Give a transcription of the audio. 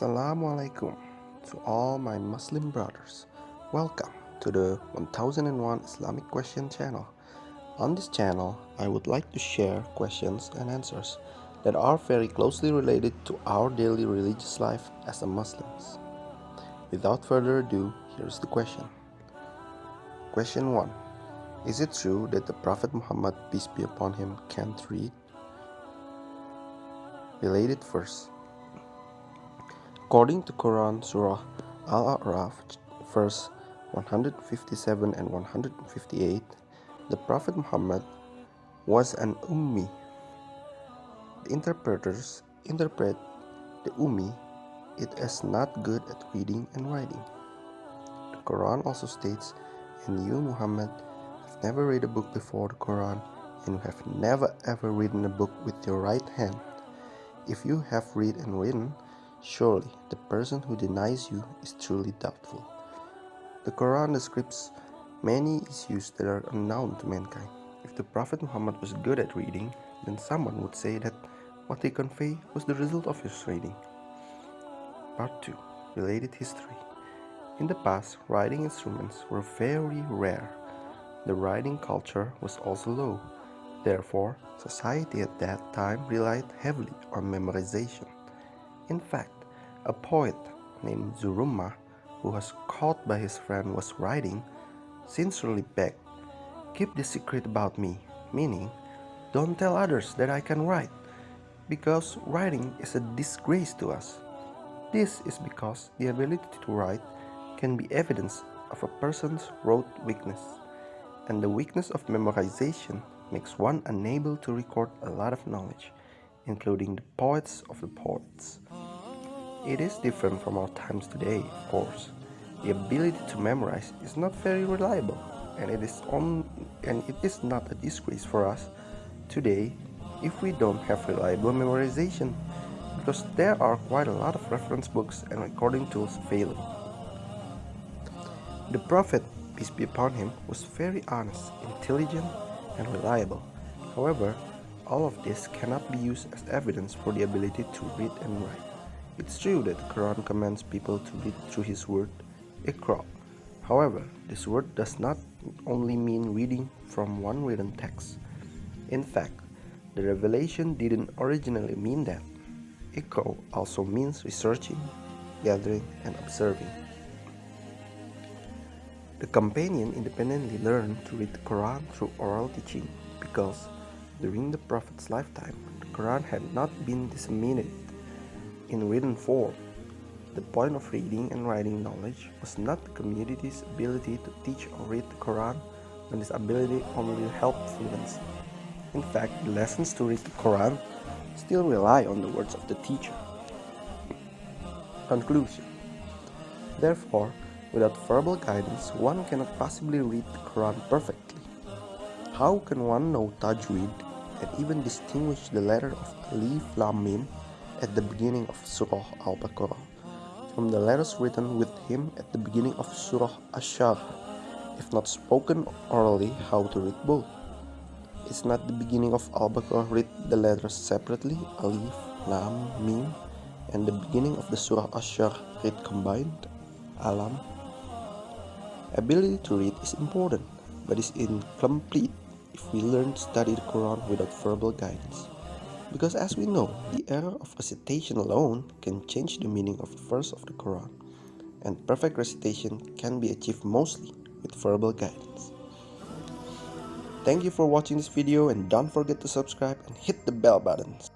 Assalamualaikum to all my Muslim brothers. Welcome to the 1001 Islamic Question channel. On this channel, I would like to share questions and answers that are very closely related to our daily religious life as a Muslims. Without further ado, here's the question. Question 1. Is it true that the Prophet Muhammad, peace be upon him, can't read? Related verse According to Quran Surah Al-A'raf verse 157 and 158, the Prophet Muhammad was an Ummi. The interpreters interpret the Ummi it as not good at reading and writing. The Quran also states, And you, Muhammad, have never read a book before the Quran, and you have never ever written a book with your right hand. If you have read and written, Surely, the person who denies you is truly doubtful. The Quran describes many issues that are unknown to mankind. If the Prophet Muhammad was good at reading, then someone would say that what he conveyed was the result of his reading. Part 2 Related History In the past, writing instruments were very rare. The writing culture was also low. Therefore, society at that time relied heavily on memorization. In fact, a poet named Zuruma, who was caught by his friend was writing, sincerely begged, Keep the secret about me, meaning, don't tell others that I can write, because writing is a disgrace to us. This is because the ability to write can be evidence of a person's rote weakness, and the weakness of memorization makes one unable to record a lot of knowledge, including the poets of the poets. It is different from our times today, of course. The ability to memorize is not very reliable, and it is on and it is not a disgrace for us today if we don't have reliable memorization, because there are quite a lot of reference books and recording tools available. The Prophet, peace be upon him, was very honest, intelligent, and reliable. However, all of this cannot be used as evidence for the ability to read and write. It's true that the Quran commands people to read through his word, Iqra. However, this word does not only mean reading from one written text. In fact, the revelation didn't originally mean that. Iqra also means researching, gathering, and observing. The companion independently learned to read the Quran through oral teaching because during the Prophet's lifetime, the Quran had not been disseminated in written form. The point of reading and writing knowledge was not the community's ability to teach or read the Quran, but this ability only helped fluency. In fact, the lessons to read the Quran still rely on the words of the teacher. Conclusion Therefore, without verbal guidance, one cannot possibly read the Quran perfectly. How can one know Tajweed and even distinguish the letter of Alif Lam Mim at the beginning of Surah Al-Baqarah from the letters written with him at the beginning of Surah Ash-Sharh, if not spoken orally, how to read both. Is not the beginning of Al-Baqarah read the letters separately, Alif, Lam, Mim, and the beginning of the Surah Ash-Sharh read combined, Alam? Ability to read is important, but is incomplete if we learn to study the Quran without verbal guidance. Because as we know, the error of recitation alone can change the meaning of the verse of the Quran, and perfect recitation can be achieved mostly with verbal guidance. Thank you for watching this video and don't forget to subscribe and hit the bell buttons.